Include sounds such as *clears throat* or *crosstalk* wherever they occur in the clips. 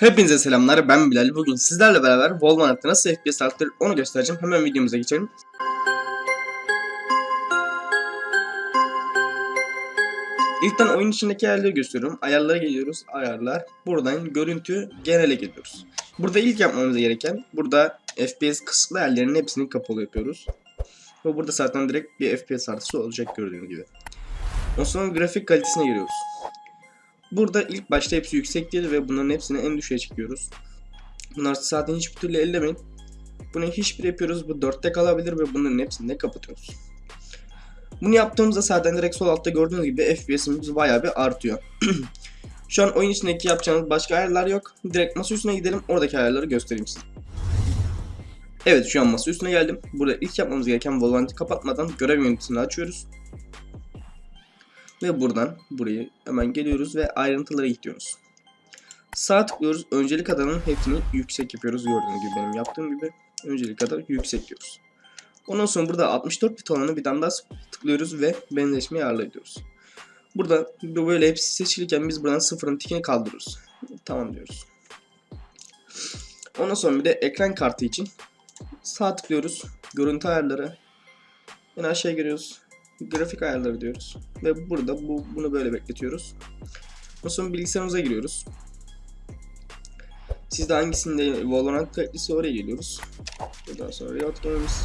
Hepinize selamlar ben Bilal. Bugün sizlerle beraber Wolverhampton'da nasıl FPS arttırır onu göstereceğim. Hemen videomuza geçelim. İlkten oyun içindeki ayarları gösteriyorum. Ayarlara geliyoruz. Ayarlar. Buradan görüntü genele geliyoruz. Burada ilk yapmamız gereken burada FPS kısıtlı ayarlarının hepsini kapalı yapıyoruz. Ve burada zaten direkt bir FPS artışı olacak gördüğünüz gibi. Ondan sonra grafik kalitesine giriyoruz. Burada ilk başta hepsi yüksek değil ve bunların hepsini en düşüğe çekiyoruz. Bunlar zaten hiçbir türlü ellemeyin. Bunu hiçbir yapıyoruz. Bu 4'te kalabilir ve bunların hepsini de kapatıyoruz. Bunu yaptığımızda zaten direkt sol altta gördüğünüz gibi FPS'imiz bayağı bir artıyor. *clears throat* Şu an oyun içindeki yapacağınız başka ayarlar yok. Direkt masa üstüne gidelim. Oradaki ayarları göstereyim size. Evet şu an masa üstüne geldim. Burada ilk yapmamız gereken Valorant'ı kapatmadan görev yöneticisini açıyoruz. Ve buradan burayı hemen geliyoruz ve ayrıntılara gidiyoruz. Sağ tıklıyoruz. Öncelik adanın hepsini yüksek yapıyoruz. Gördüğünüz gibi benim yaptığım gibi. Öncelik adı yüksek diyoruz. Ondan sonra burada 64 bit olanı bir tane daha tıklıyoruz ve benzeşmeyi ayarlıyoruz. Burada bu böyle hepsi seçilirken biz buradan sıfırın tikini kaldırıyoruz. Tamam diyoruz. Ondan sonra bir de ekran kartı için sağ tıklıyoruz. Görüntü ayarları. En aşağıya giriyoruz grafik ayarları diyoruz. Ve burada bu, bunu böyle bekletiyoruz. Ondan sonra bilgisayarımıza giriyoruz. Sizde hangisinde Valorant kayıtlısı oraya geliyoruz. Buradan sonra Riot Games,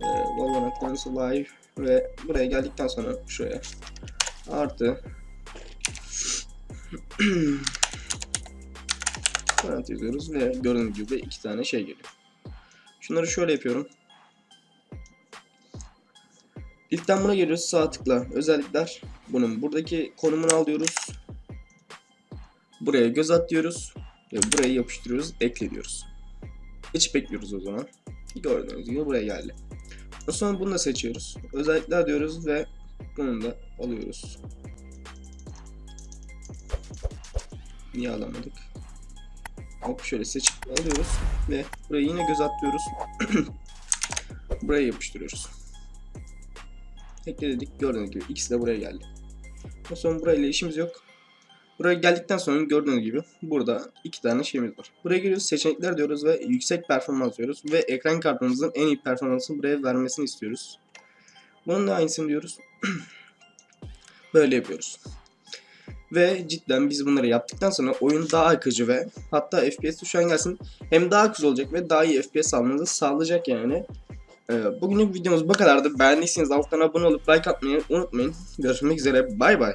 e, Valorant Games Live ve buraya geldikten sonra şuraya artı *clears throat* Valorant yazıyoruz ve gördüğünüz gibi iki tane şey geliyor. Şunları şöyle yapıyorum. İlkten buna geliyoruz. Sağ tıkla. Özellikler bunun. Buradaki konumunu alıyoruz. Buraya göz at ve buraya yapıştırıyoruz ekle diyoruz hiç bekliyoruz o zaman. Gördüğünüz gibi buraya geldi. Sonra bunu da seçiyoruz. Özellikler diyoruz ve bunu da alıyoruz. Niye alamadık? Hop şöyle seçip alıyoruz ve buraya yine göz atlıyoruz *clears throat* buraya yapıştırıyoruz ekledik gördüğünüz gibi ikisi de buraya geldi. O sonra burayla işimiz yok. Buraya geldikten sonra gördüğünüz gibi burada iki tane şeyimiz var. Buraya giriyoruz seçenekler diyoruz ve yüksek performans diyoruz ve ekran kartımızın en iyi performansını buraya vermesini istiyoruz. Bunun da aynısını diyoruz. *clears throat* Böyle yapıyoruz. Ve cidden biz bunları yaptıktan sonra oyun daha akıcı ve hatta FPS an gelsin hem daha akıcı olacak ve daha iyi FPS almanızı sağlayacak yani. Ee, bugünlük videomuz bu kadardı. Beğendiyseniz alttan abone olup like atmayı unutmayın. Görüşmek üzere. Bay bay.